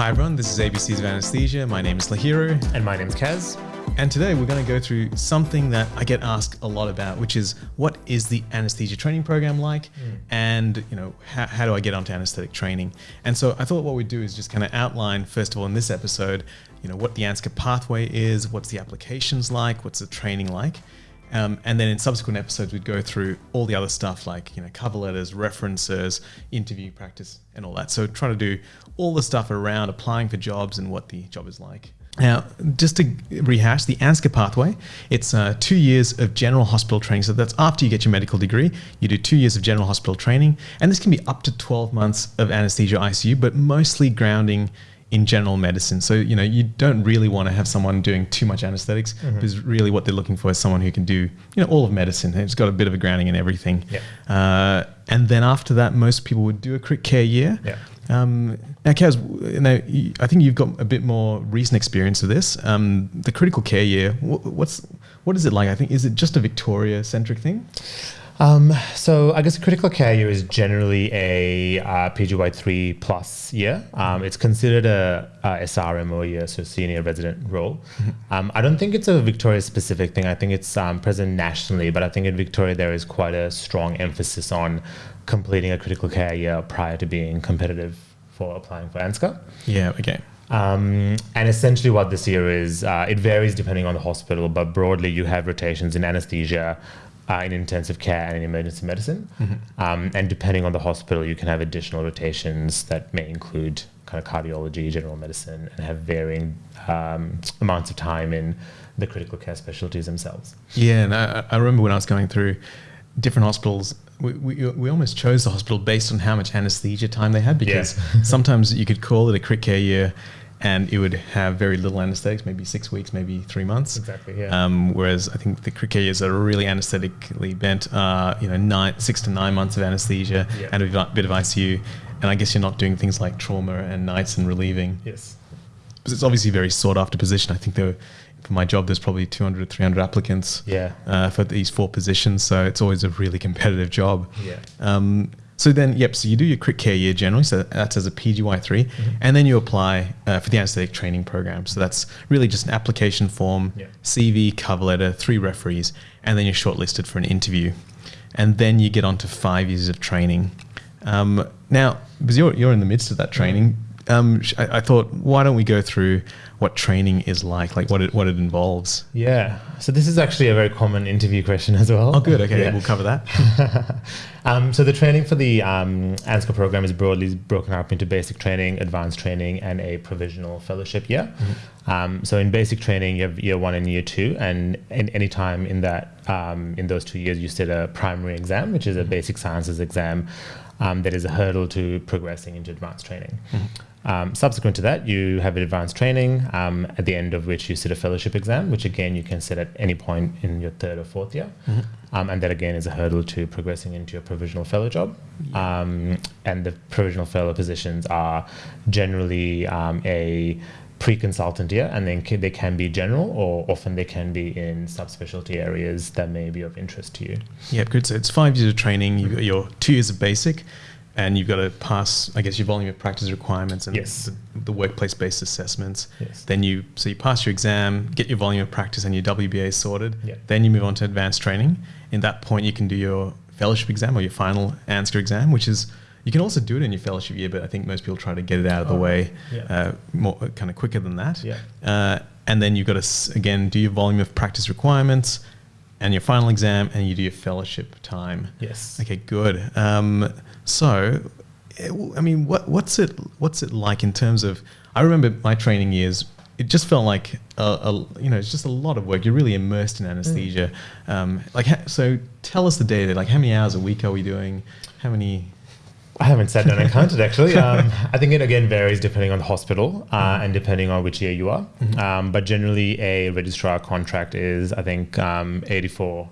Hi everyone, this is ABCs of Anesthesia. My name is Lahiru. And my name's Kaz. And today we're going to go through something that I get asked a lot about, which is what is the anesthesia training program like? Mm. And, you know, how, how do I get onto anesthetic training? And so I thought what we'd do is just kind of outline, first of all, in this episode, you know, what the ANZCA pathway is, what's the applications like, what's the training like. Um, and then in subsequent episodes, we'd go through all the other stuff like you know cover letters, references, interview practice, and all that. So trying to do all the stuff around applying for jobs and what the job is like. Now, just to rehash, the ANZCA pathway, it's uh, two years of general hospital training. So that's after you get your medical degree, you do two years of general hospital training. And this can be up to 12 months of anesthesia ICU, but mostly grounding in general medicine. So, you know, you don't really want to have someone doing too much anesthetics mm-hmm. because really what they're looking for is someone who can do, you know, all of medicine. It's got a bit of a grounding in everything. Yeah. Uh, and then after that, most people would do a crit care year. Yeah. Um, now, Kaz, now, I think you've got a bit more recent experience of this. Um, the critical care year, what's what is it like? I think is it just a Victoria centric thing? Um, so I guess a critical care year is generally a uh, PGY3 plus year. Um, it's considered a, a SRMO year, so senior resident role. Mm-hmm. Um, I don't think it's a Victoria specific thing. I think it's um, present nationally, but I think in Victoria there is quite a strong emphasis on completing a critical care year prior to being competitive for applying for ANZCA. Yeah, okay. Um, and essentially, what this year is, uh, it varies depending on the hospital, but broadly, you have rotations in anesthesia, uh, in intensive care and in emergency medicine. Mm-hmm. Um, and depending on the hospital, you can have additional rotations that may include kind of cardiology, general medicine, and have varying um, amounts of time in the critical care specialties themselves. Yeah, and I, I remember when I was going through different hospitals, we, we, we almost chose the hospital based on how much anesthesia time they had because yeah. sometimes you could call it a crit care year and it would have very little anesthetics, maybe six weeks, maybe three months. Exactly. Yeah. Um, whereas I think the years are really anesthetically bent. Uh, you know, nine, six to nine months of anesthesia yeah. and a bit of ICU, and I guess you're not doing things like trauma and nights and relieving. Yes. Because it's obviously a very sought after position. I think there, for my job, there's probably 200 or 300 applicants. Yeah. Uh, for these four positions, so it's always a really competitive job. Yeah. Um, so then, yep. So you do your crit care year generally. So that's as a PGY 3 mm-hmm. and then you apply uh, for the anaesthetic training program. So that's really just an application form, yeah. CV, cover letter, three referees, and then you're shortlisted for an interview, and then you get on to five years of training. Um, now, because you're you're in the midst of that training, um, I, I, thought, why don't we go through what training is like, like what it what it involves? Yeah. So this is actually a very common interview question as well. Oh, good. Okay, yeah. we'll cover that. um, so the training for the um, ANZCA program is broadly broken up into basic training, advanced training, and a provisional fellowship year. Mm-hmm. Um, so in basic training, you have year one and year two, and in any time in that um, in those two years, you sit a primary exam, which is a basic sciences exam. Um, that is a hurdle to progressing into advanced training. Mm-hmm. Um, subsequent to that, you have an advanced training, um, at the end of which you sit a fellowship exam, which again you can sit at any point in your third or fourth year. Mm-hmm. Um, and that again is a hurdle to progressing into your provisional fellow job. Um, and the provisional fellow positions are generally um, a pre-consultant year, and then they can be general, or often they can be in subspecialty areas that may be of interest to you. Yeah, good. So it's five years of training. You've got your two years of basic and you've got to pass, I guess, your volume of practice requirements and yes. the, the workplace-based assessments. Yes. Then you, so you pass your exam, get your volume of practice and your WBA sorted. Then you move on to advanced training. In that point, you can do your fellowship exam or your final ANZCA exam, which is you can also do it in your fellowship year, but I think most people try to get it out of the oh, way yeah. uh, more kind of quicker than that. Yeah. Uh, and then you've got to again do your volume of practice requirements and your final exam, and you do your fellowship time. Yes. Okay, good. Um, so, I mean, what, what's it what's it like in terms of? I remember my training years. It just felt like a, a you know, it's just a lot of work. You're really immersed in anesthesia. Mm. Um, like, so tell us the day. Like, how many hours a week are we doing? How many? I haven't sat down and counted actually. Um, I think it again varies depending on the hospital uh, mm-hmm. and depending on which year you are. Mm-hmm. Um, but generally, a registrar contract is I think um, 84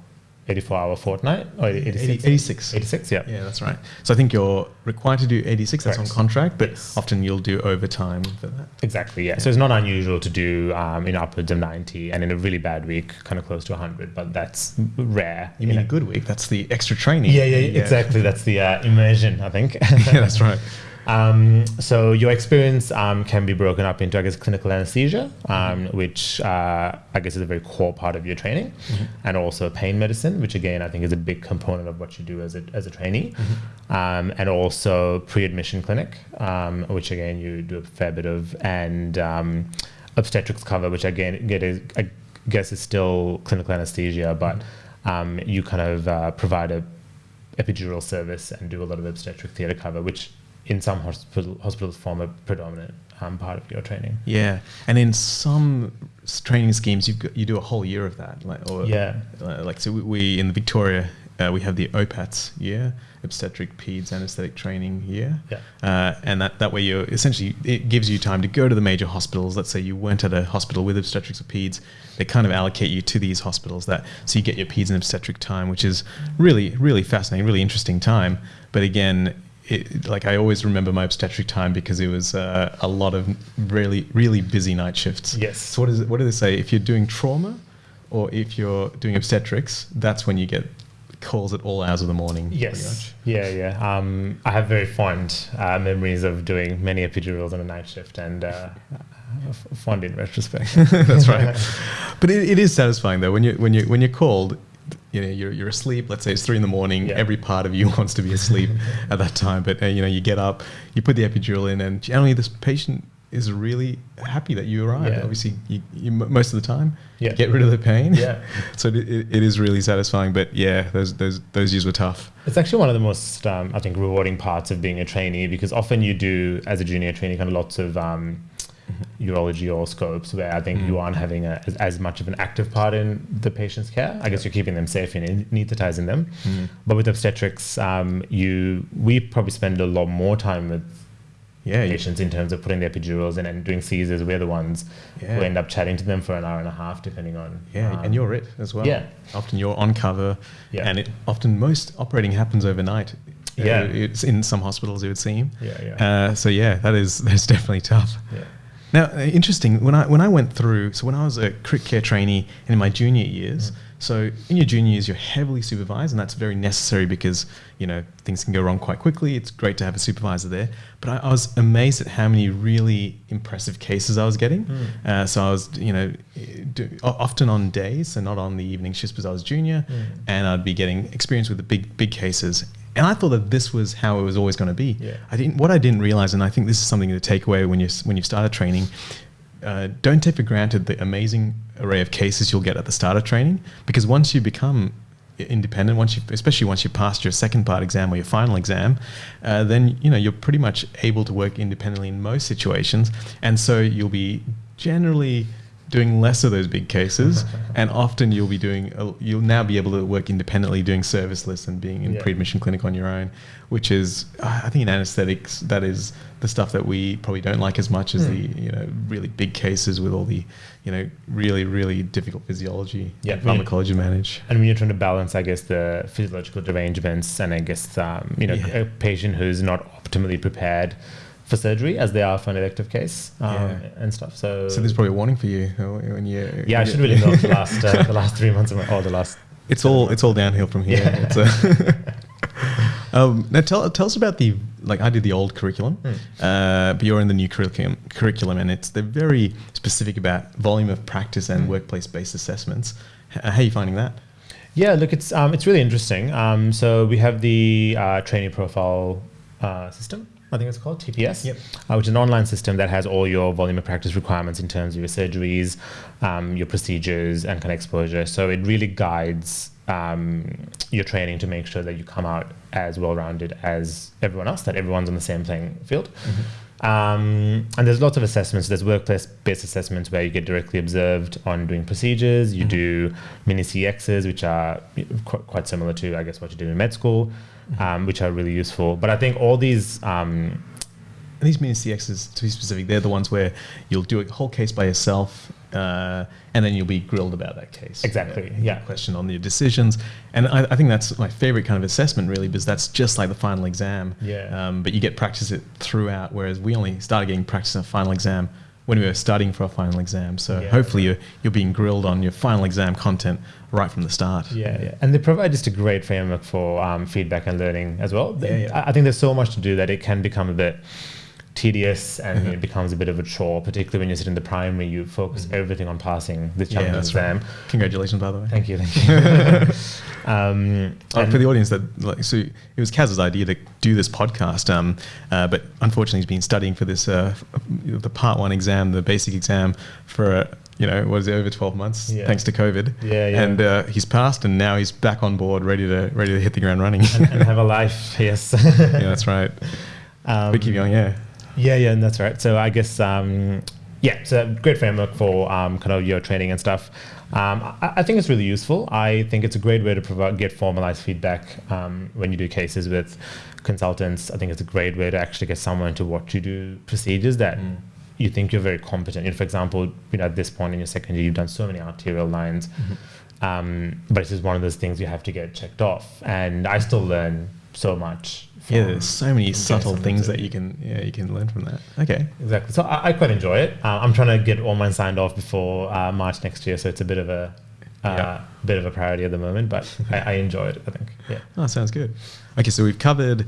84 hour fortnight? Or 86 86 86 yeah. Yeah that's right. So i think you're required to do 86 Correct. that's on contract but yes. often you'll do overtime for that. Exactly yeah. yeah. so it's not unusual to do um, in upwards of 90 and in a really bad week kind of close to 100 but that's rare you mean a good week? That's the extra training. Yeah yeah, yeah. exactly. That's the uh, immersion i think. Yeah that's right Um, so your experience um, can be broken up into, I guess, clinical anesthesia, um, which uh, I guess is a very core part of your training, mm-hmm. and also pain medicine, which again I think is a big component of what you do as a, as a trainee, mm-hmm. Um, and also pre-admission clinic, um, which again you do a fair bit of, and um, obstetrics cover, which again get is, I guess is still clinical anesthesia, but mm-hmm. you kind of uh, provide a epidural service and do a lot of obstetric theatre cover, which in some hospital, hospitals form a predominant um, part of your training. Yeah, and in some training schemes, you you do a whole year of that. Like, or, yeah, uh, like so we, we in Victoria uh, we have the OPATS year, obstetric peds anesthetic training year. Yeah. Uh, and that, that way you essentially, it gives you time to go to the major hospitals. Let's say you weren't at a hospital with obstetrics or peds, they kind of allocate you to these hospitals that, so you get your peds and obstetric time, which is really, really fascinating, really interesting time. But again, it, like I always remember my obstetric time because it was uh, a lot of really, really busy night shifts. Yes. So what, is it, what do they say? If you're doing trauma, or if you're doing obstetrics, that's when you get calls at all hours of the morning. Yes. Yeah, yeah. Um, I have very fond uh, memories of doing many epidurals on a night shift and uh, fond in retrospect. That's right. but it, it is satisfying though when you when you when you're called. You know, you're, you're asleep. Let's say it's three in the morning. Yeah. Every part of you wants to be asleep at that time. But uh, you know, you get up, you put the epidural in, and generally this patient is really happy that you arrived. Yeah. Obviously, you, you, most of the time, yeah. get rid of the pain. Yeah. so it, it is really satisfying. But yeah, those those those years were tough. It's actually one of the most um, I think rewarding parts of being a trainee because often you do as a junior trainee kind of lots of um. Urology or scopes where I think mm. you aren't having a, as, as, much of an active part in the patient's care. I guess you're keeping them safe and anesthetizing them. Mm. But with obstetrics, um, you we probably spend a lot more time with yeah, patients in terms of putting the epidurals in and doing Caesars. We're the ones yeah. who end up chatting to them for an hour and a half, depending on. Yeah, um, and you're it as well. Yeah. Often you're on cover, yeah. and it often most operating happens overnight. Yeah, uh, it's in some hospitals it would seem. Yeah, yeah. Uh, so yeah, that is that's definitely tough. Yeah. Now, uh, interesting. When I when I went through, so when I was a crit care trainee in my junior years. Mm so in your junior years, you're heavily supervised, and that's very necessary because you know things can go wrong quite quickly. It's great to have a supervisor there. But I, I was amazed at how many really impressive cases I was getting. Mm. Uh, so I was, you know, do, often on days, so not on the evening shifts because I was junior, mm. and I'd be getting experience with the big big cases. And I thought that this was how it was always going to be. Yeah. I didn't. What I didn't realize, and I think this is something to take away when you when you started training, uh, don't take for granted the amazing array of cases you'll get at the start of training because once you become independent once you especially once you pass your second part exam or your final exam uh, then you know you're pretty much able to work independently in most situations and so you'll be generally doing less of those big cases and often you'll be doing you'll now be able to work independently doing service lists and being in yeah. pre-admission clinic on your own which is i think in anesthetics that is the stuff that we probably don't like as much as mm. the you know really big cases with all the you know really really difficult physiology yeah, and pharmacology yeah. manage and when you're trying to balance i guess the physiological derangements and i guess um, you know yeah. a patient who's not optimally prepared for surgery as they are for an elective case um, yeah. and stuff so so there's probably a warning for you when you yeah i should really know the last uh, the last three months of my, or the last it's all it's all downhill from here yeah. Um, now tell tell us about the like I did the old curriculum, mm. uh, but you're in the new curriculum curriculum, and it's they're very specific about volume of practice and mm. workplace based assessments. H- how are you finding that? Yeah, look, it's um, it's really interesting. Um, so we have the uh, training profile uh, system. I think it's called TPS, yep. uh, which is an online system that has all your volume of practice requirements in terms of your surgeries, um, your procedures, and kind of exposure. So it really guides um, your training to make sure that you come out as well rounded as everyone else, that everyone's on the same playing field. Mm-hmm. Um, and there's lots of assessments. There's workplace based assessments where you get directly observed on doing procedures. You mm-hmm. do mini CXs, which are qu- quite similar to, I guess, what you do in med school. Um, which are really useful. But I think all these um, these mini CXs, to be specific, they're the ones where you'll do a whole case by yourself, uh, and then you'll be grilled about that case. Exactly. Know, yeah. Question on your decisions, and I, I, think that's my favorite kind of assessment, really, because that's just like the final exam. Yeah. Um, but you get practice it throughout, whereas we only started getting practice in a final exam when we were studying for our final exam. So Yeah. hopefully you're, you're being grilled on your final exam content right from the start. Yeah, yeah, and they provide just a great framework for um, feedback and learning as well. Yeah, yeah. I think there's so much to do that it can become a bit tedious and it becomes a bit of a chore, particularly when you sit in the primary. You focus everything on passing the Yeah, challenging that's right. exam. Congratulations, by the way. Thank you, thank you. um, Oh, for the audience, that like, so it was Kaz's idea to do this podcast, um, uh, but unfortunately, he's been studying for this uh, the part one exam, the basic exam, for uh, you know what is it over twelve months, Yeah. thanks to COVID. Yeah, yeah. And uh, he's passed, and now he's back on board, ready to ready to hit the ground running. and, and have a life, yes. yeah, that's right. Um, but keep going, yeah. Yeah, yeah, and that's right. So I guess, um, yeah, so a great framework for um, kind of your training and stuff. Um, I, I think it's really useful. I think it's a great way to provide get formalized feedback um, when you do cases with consultants. I think it's a great way to actually get someone to watch you do procedures that Mm. You think you're very competent. for example, you know, at this point in your second year, you've done so many arterial lines, um, but it's just one of those things you have to get checked off. And I still learn so much. Yeah, there's so many subtle things that you can yeah you can learn from that. Okay. Exactly. So I, I quite enjoy it. Uh, I'm trying to get all mine signed off before uh, March next year, so it's a bit of a uh, Yeah. bit of a priority at the moment. But I, I enjoy it. I think. Yeah. Oh, sounds good. Okay, so we've covered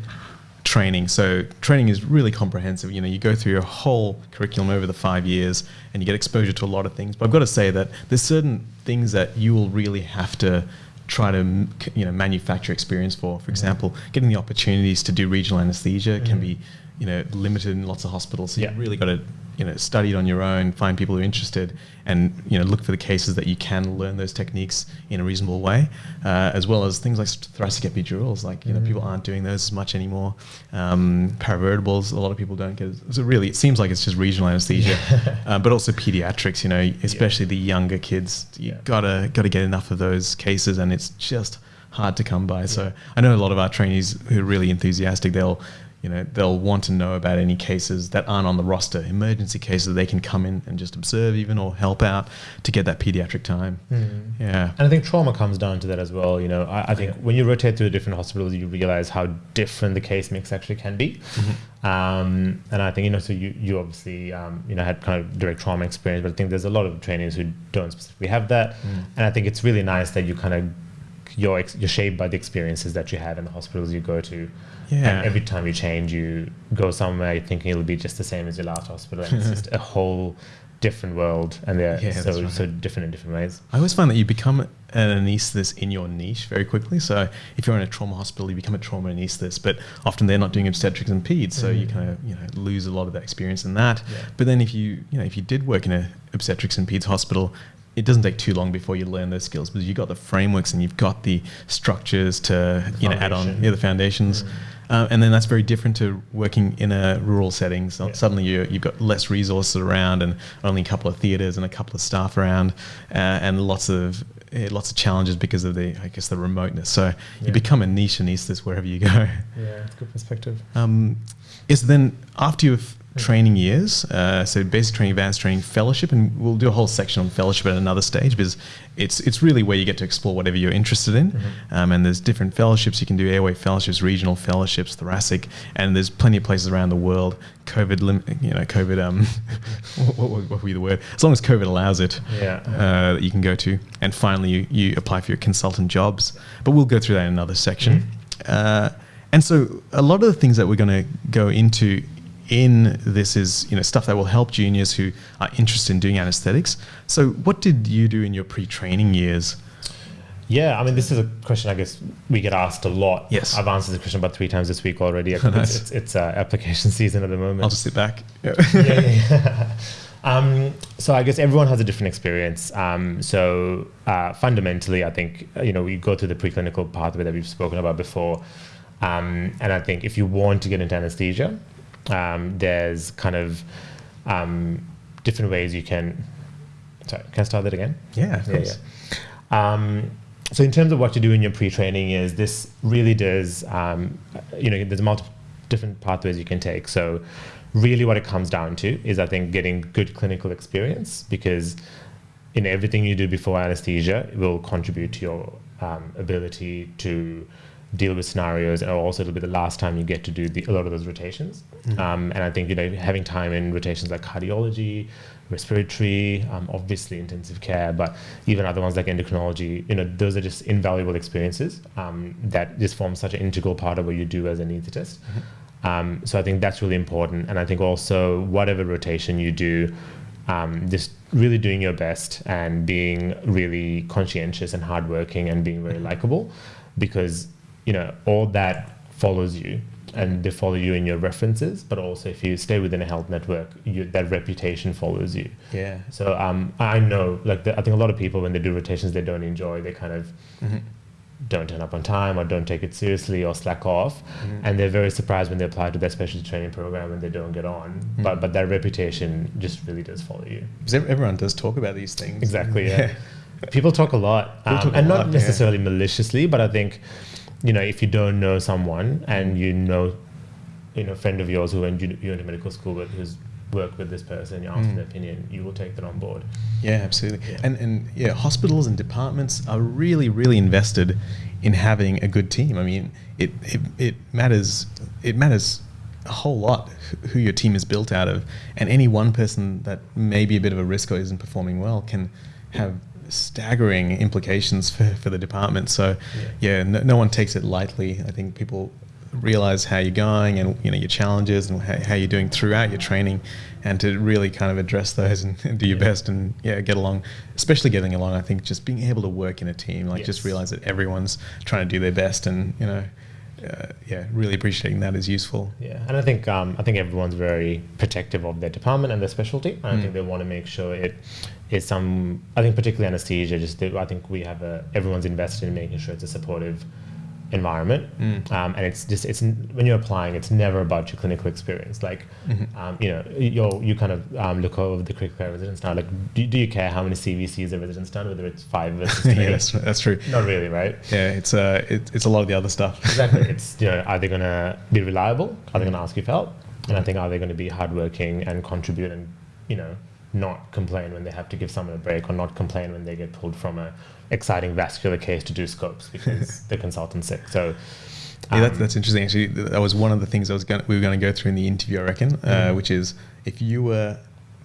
training. So training is really comprehensive. You know, you go through your whole curriculum over the five years, and you get exposure to a lot of things. But I've got to say that there's certain things that you will really have to try to you know manufacture experience for. For example, getting the opportunities to do regional anesthesia can Mhm. be you know limited in lots of hospitals. So Yeah. you've really got to you know study it on your own, find people who are interested, and you know look for the cases that you can learn those techniques in a reasonable way, uh, as well as things like thoracic epidurals. Like you know people aren't doing those as much anymore. Um, paravertebrals, a lot of people don't get. So really, it seems like it's just regional anesthesia, uh, but also pediatrics. You know, especially the younger kids. You Yeah. gotta gotta get enough of those cases, and it's just hard to come by. So I know a lot of our trainees who are really enthusiastic. They'll you know they'll want to know about any cases that aren't on the roster, emergency cases they can come in and just observe even or help out to get that pediatric time. Yeah. And I think trauma comes down to that as well. You know, I, I think Yeah. when you rotate through the different hospitals, you realize how different the case mix actually can be. Um, and I think you know, so you you obviously um, you know had kind of direct trauma experience, but I think there's a lot of trainees who don't specifically have that. And I think it's really nice that you kind of you're ex- you're shaped by the experiences that you have in the hospitals you go to. Yeah. And every time you change, you go somewhere thinking it'll be just the same as your last hospital, and it's just a whole different world, and they're Yeah, so right. so different in different ways. I always find that you become an anaesthetist in your niche very quickly. So if you're in a trauma hospital, you become a trauma anaesthetist, but often they're not doing obstetrics and peds, so you mm. kind of you know lose a lot of that experience in that. Yeah. But then if you you know if you did work in a obstetrics and peds hospital, it doesn't take too long before you learn those skills because you've got the frameworks and you've got the structures to you know add on yeah the foundations. Uh, and then that's very different to working in a rural setting. So Yeah. suddenly you, you've got less resources around and only a couple of theatres and a couple of staff around, uh, and lots of eh, lots of challenges because of the I guess the remoteness. So Yeah. you become a niche anaesthetist wherever you go. Yeah, good perspective. Um, is then after your f- training years, uh, so basic training, advanced training, fellowship, and we'll do a whole section on fellowship at another stage because it's it's really where you get to explore whatever you're interested in. Um, and there's different fellowships you can do: airway fellowships, regional fellowships, thoracic, and there's plenty of places around the world. COVID, lim- you know, COVID. Um, what, what, what would be the word? As long as COVID allows it, Yeah. uh, that you can go to. And finally, you, you apply for your consultant jobs. But we'll go through that in another section. Uh, and so, a lot of the things that we're going to go into in this is you know stuff that will help juniors who are interested in doing anesthetics. So, what did you do in your pre-training years? Yeah, I mean, this is a question I guess we get asked a lot. Yes. I've answered the question about three times this week already. It's, Nice. it's, it's uh, application season at the moment. I'll just sit back. yeah, yeah, yeah. Um, so I guess everyone has a different experience. Um, so uh, fundamentally, I think uh, you know we go through the preclinical pathway that we've spoken about before, um, and I think if you want to get into anesthesia, um, there's kind of um, different ways you can. Sorry, can I start that again? yeah, of Yeah, course. yeah. Um, so in terms of what you do in your pre-training is this really does, um, you know, there's multiple different pathways you can take. So really what it comes down to is I think getting good clinical experience because in everything you do before anesthesia it will contribute to your um, ability to deal with scenarios, and also it'll be the last time you get to do the, a lot of those rotations. Mm-hmm. Um, and I think you know having time in rotations like cardiology, respiratory, um, obviously intensive care, but even other ones like endocrinology, you know, those are just invaluable experiences um, that just form such an integral part of what you do as an anaesthetist. Mm-hmm. Um, so I think that's really important. And I think also whatever rotation you do, um, just really doing your best and being really conscientious and hardworking and being very likable because, you know, all that follows you and they follow you in your references, but also if you stay within a health network, you, that reputation follows you. Yeah. So um, I know, like, the, I think a lot of people when they do rotations, they don't enjoy. They kind of mm-hmm. don't turn up on time or don't take it seriously or slack off, mm-hmm. and they're very surprised when they apply to their specialty training program and they don't get on. Mm-hmm. But but that reputation just really does follow you. Because everyone does talk about these things. Exactly. Yeah. people talk a lot, um, talk a and lot, not necessarily yeah. maliciously, but I think you know, if you don't know someone and you know, you know, a friend of yours who went you went to medical school with who's worked with this person, you ask mm. their opinion, you will take that on board. Yeah, absolutely. Yeah. And and yeah, hospitals and departments are really really invested in having a good team. I mean, it it, it matters it matters a whole lot who your team is built out of, and any one person that may be a bit of a risk or isn't performing well can have staggering implications for, for the department. So, yeah, yeah no, no, one takes it lightly. I think people realize how you're going and you know your challenges and how, how you're doing throughout your training, and to really kind of address those and, and do your yeah. best and yeah get along. Especially getting along, I think just being able to work in a team, like yes. just realize that everyone's trying to do their best and you know uh, yeah, really appreciating that is useful. Yeah, and I think um, I think everyone's very protective of their department and their specialty. And mm. I think they want to make sure it is some. I think particularly anesthesia. Just I think we have a everyone's invested in making sure it's a supportive environment. Mm. um, and it's just it's when you're applying it's never about your clinical experience. Like mm-hmm. um, you know you you kind of um, look over the critical care residents now. Like do, do you care how many CVCs a resident's done whether it's five versus three? yeah, that's, that's true. Not really right? Yeah it's uh it, it's a lot of the other stuff. Exactly. It's you know are they going to be reliable? Are they going to ask you for help? And I think are they going to be hardworking and contribute and you know not complain when they have to give someone a break or not complain when they get pulled from a exciting vascular case to do scopes because the consultant's sick. So um, yeah, that's interesting. Actually, that was one of the things I was going we were going to go through in the interview, I reckon, uh, mm-hmm. which is if you were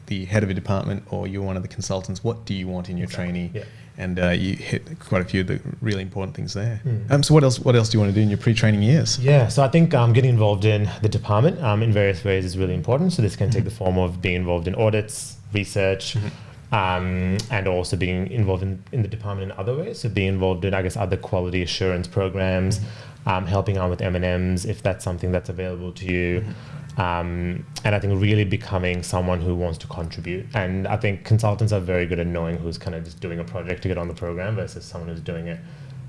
the head of a department or you're one of the consultants, what do you want in your exactly. trainee? Yeah. And uh, you hit quite a few of the really important things there. Mm. Um, so what else? What else do you want to do in your pre-training years? Yeah, so I think um, getting involved in the department um, in various ways is really important. So this can mm-hmm. take the form of being involved in audits, research, mm-hmm um, and also being involved in, in the department in other ways. So being involved in, I guess, other quality assurance programs, mm-hmm. um, helping out with M&Ms if that's something that's available to you. Mm-hmm. Um, and I think really becoming someone who wants to contribute. And I think consultants are very good at knowing who's kind of just doing a project to get on the program versus someone who's doing it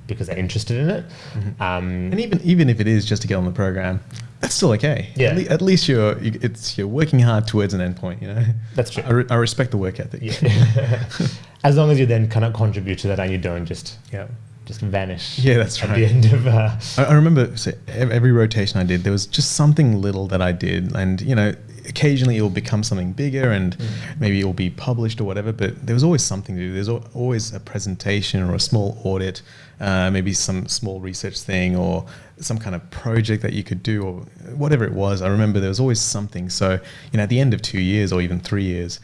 because they're interested in it. Mm-hmm. Um, and even even if it is just to get on the program, that's still okay. Yeah. At, le- at least you're you, it's you're working hard towards an endpoint. You know. That's true. I, re- I respect the work ethic. Yeah. as long as you then kind of contribute to that and you don't just yeah just vanish. Yeah, that's at right. the end of. Uh, I, I remember so every rotation I did, there was just something little that I did, and you know, occasionally it will become something bigger and mm. maybe it will be published or whatever but there was always something to do. There's always a presentation or a small audit uh, maybe some small research thing or some kind of project that you could do or whatever it was. I remember there was always something. So you know at the end of two years or even three years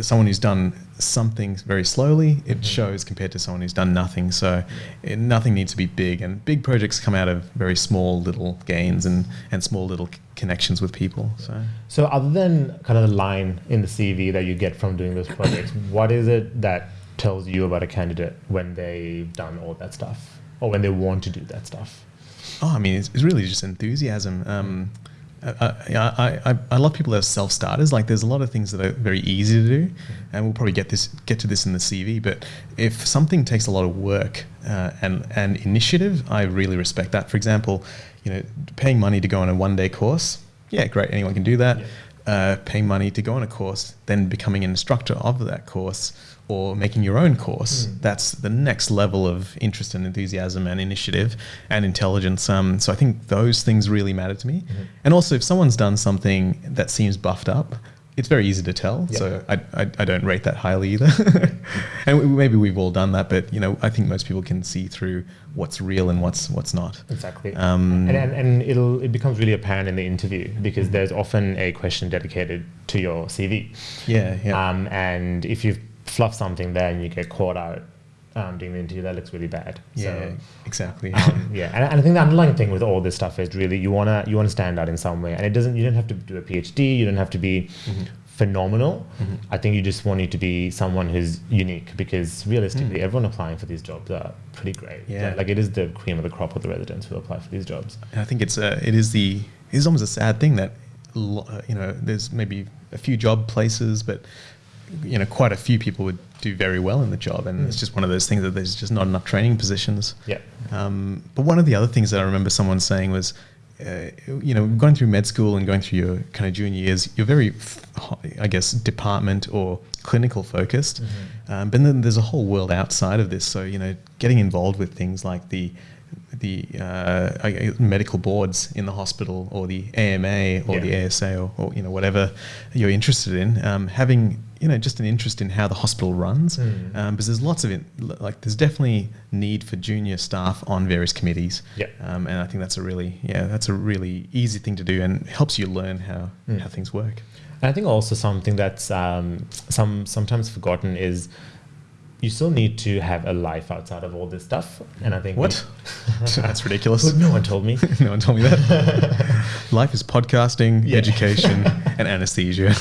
someone who's done something very slowly, it mm-hmm. shows compared to someone who's done nothing. So it, nothing needs to be big, and big projects come out of very small little gains and, and small little c- connections with people. So, so other than kind of the line in the CV that you get from doing those projects, what is it that tells you about a candidate when they've done all that stuff, or when they want to do that stuff? Oh, I mean, it's, it's really just enthusiasm. Um, I, I, I love people that are self starters. Like, there's a lot of things that are very easy to do, and we'll probably get this get to this in the CV. But if something takes a lot of work uh, and and initiative, I really respect that. For example, you know, paying money to go on a one day course, yeah, great, anyone can do that. Yeah. Uh, paying money to go on a course, then becoming an instructor of that course or making your own course. Mm. That's the next level of interest and enthusiasm and initiative and intelligence. Um, so I think those things really matter to me. Mm-hmm. And also, if someone's done something that seems buffed up, it's very easy to tell. So I, I, I don't rate that highly either. and we- maybe we've all done that, but you know, I think most people can see through what's real and what's what's not. Exactly. Um, and, and, and it'll it becomes really apparent in the interview because there's often a question dedicated to your CV. Yeah, yeah. Um, and if you fluff something there and you get caught out um, doing the interview, that looks really bad. yeah, So, exactly. um, yeah, and, and I think the underlying thing with all this stuff is really you wanna you wanna stand out in some way, and it doesn't. You don't have to do a PhD. You don't have to be Mm-hmm. phenomenal. I think you just want you to be someone who's unique because realistically, everyone applying for these jobs are pretty great. Mm. Yeah. like, like it is the cream of the crop of the residents who apply for these jobs. I think it's uh, it is the it is almost a sad thing that uh, you know there's maybe a few job places, but you know quite a few people would do very well in the job, and it's just one of those things that there's just not enough training positions. Yeah. Um, but one of the other things that I remember someone saying was, uh, you know, going through med school and going through your kind of junior years, you're very, I guess, department or clinical focused. Um, but then there's a whole world outside of this. So you know, getting involved with things like the the uh, medical boards in the hospital or the AMA or the ASA or, or you know whatever you're interested in, um, having you know just an interest in how the hospital runs, Mm. um, because there's lots of it. Like there's definitely need for junior staff on various committees, Yeah. um, and I think that's a really yeah that's a really easy thing to do and helps you learn how Mm. how things work. And I think also something that's um, some sometimes forgotten is you still need to have a life outside of all this stuff. And I think What? that's ridiculous. No one told me. no one told me that. Life is podcasting, Yeah. education, and anesthesia.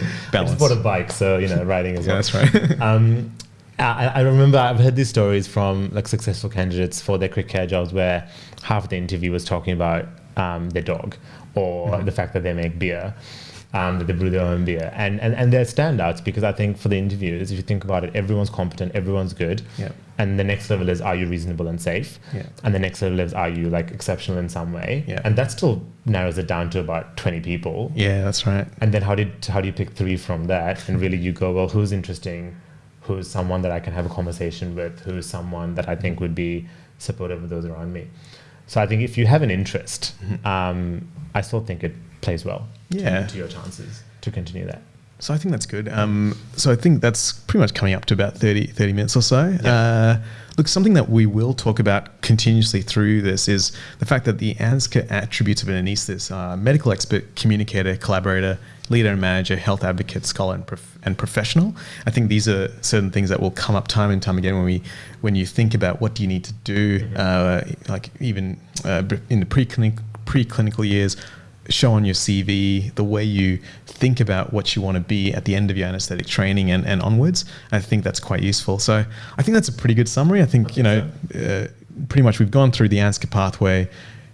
I just bought a bike, so you know, riding as Yeah, well. that's right. um, I, I remember I've heard these stories from like successful candidates for their crit care jobs where half of the interview was talking about um, their dog or Mm-hmm. the fact that they make beer, um, that they brew their own beer. And, and, and they're standouts because I think for the interviewers, if you think about it, everyone's competent, everyone's good. Yeah. And the next level is are you reasonable and safe? Yeah. And the next level is are you like exceptional in some way? Yeah. And that still narrows it down to about 20 people. yeah, that's right. And then how did how do you pick three from that? And really you go, well, who's interesting? Who's someone that I can have a conversation with? Who's someone that I think would be supportive of those around me? So I think if you have an interest, um, I still think it plays well to- Yeah. to, your chances to continue that. So I think that's good. Um, so I think that's pretty much coming up to about 30, 30 minutes or so. Uh, look, something that we will talk about continuously through this is the fact that the ANZCA attributes of an anaesthetist are medical expert, communicator, collaborator, leader and manager, health advocate, scholar, and, prof- and professional. I think these are certain things that will come up time and time again when we when you think about what do you need to do, uh, like even uh, in the preclinical preclinical years show on your CV, the way you think about what you want to be at the end of your anesthetic training and, and onwards. I think that's quite useful. So I think that's a pretty good summary. I think, you know, uh, pretty much we've gone through the ANZCA pathway.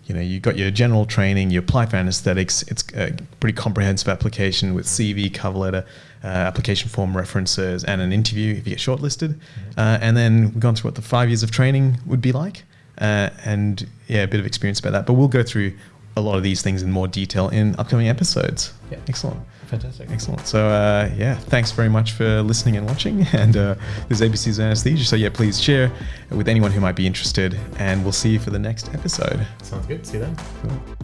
You know, you've got your general training, you apply for anesthetics. It's a pretty comprehensive application with CV, cover letter, uh, application form references, and an interview if you get shortlisted. Uh, and then we've gone through what the five years of training would be like. Uh, and yeah, a bit of experience about that. But we'll go through a lot of these things in more detail in upcoming episodes. Yeah. Excellent. Fantastic. Excellent. So, uh, yeah, thanks very much for listening and watching. And uh, this is ABC's Anesthesia. So, yeah, please share with anyone who might be interested. And we'll see you for the next episode. Sounds good. See you then. Cool.